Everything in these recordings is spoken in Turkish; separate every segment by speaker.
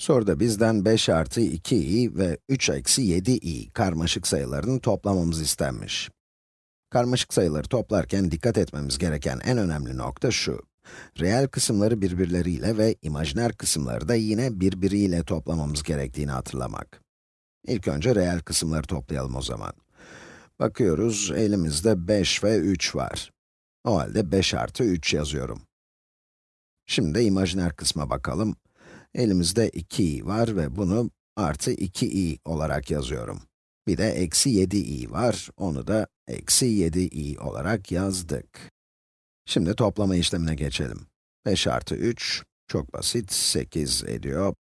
Speaker 1: Soruda bizden 5 artı 2i ve 3 eksi 7i karmaşık sayılarını toplamamız istenmiş. Karmaşık sayıları toplarken dikkat etmemiz gereken en önemli nokta şu. Reel kısımları birbirleriyle ve imajiner kısımları da yine birbiriyle toplamamız gerektiğini hatırlamak. İlk önce reel kısımları toplayalım o zaman. Bakıyoruz, elimizde 5 ve 3 var. O halde 5 artı 3 yazıyorum. Şimdi de imajiner kısma bakalım. Elimizde 2i var ve bunu artı 2i olarak yazıyorum. Bir de eksi 7i var, onu da eksi 7i olarak yazdık. Şimdi toplama işlemine geçelim. 5 artı 3, çok basit, 8 ediyor.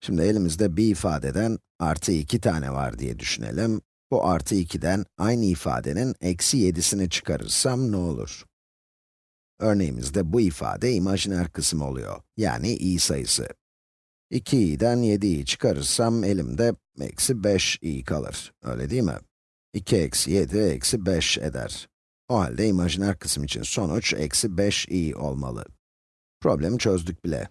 Speaker 1: Şimdi elimizde bir ifadeden artı 2 tane var diye düşünelim. Bu artı 2'den aynı ifadenin eksi 7'sini çıkarırsam ne olur? Örneğimizde bu ifade imajiner kısım oluyor, yani i sayısı. 2i'den 7i'yi çıkarırsam elimde eksi 5i kalır, öyle değil mi? 2 eksi 7 eksi 5 eder. O halde imajiner kısım için sonuç eksi 5i olmalı. Problemi çözdük bile.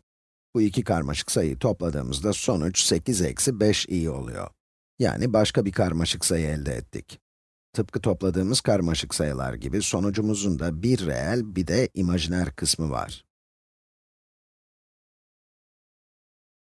Speaker 1: Bu iki karmaşık sayıyı topladığımızda sonuç 8 eksi 5i oluyor. Yani başka bir karmaşık sayı elde ettik. Tıpkı topladığımız karmaşık sayılar gibi sonucumuzun da bir reel bir de imajiner kısmı var.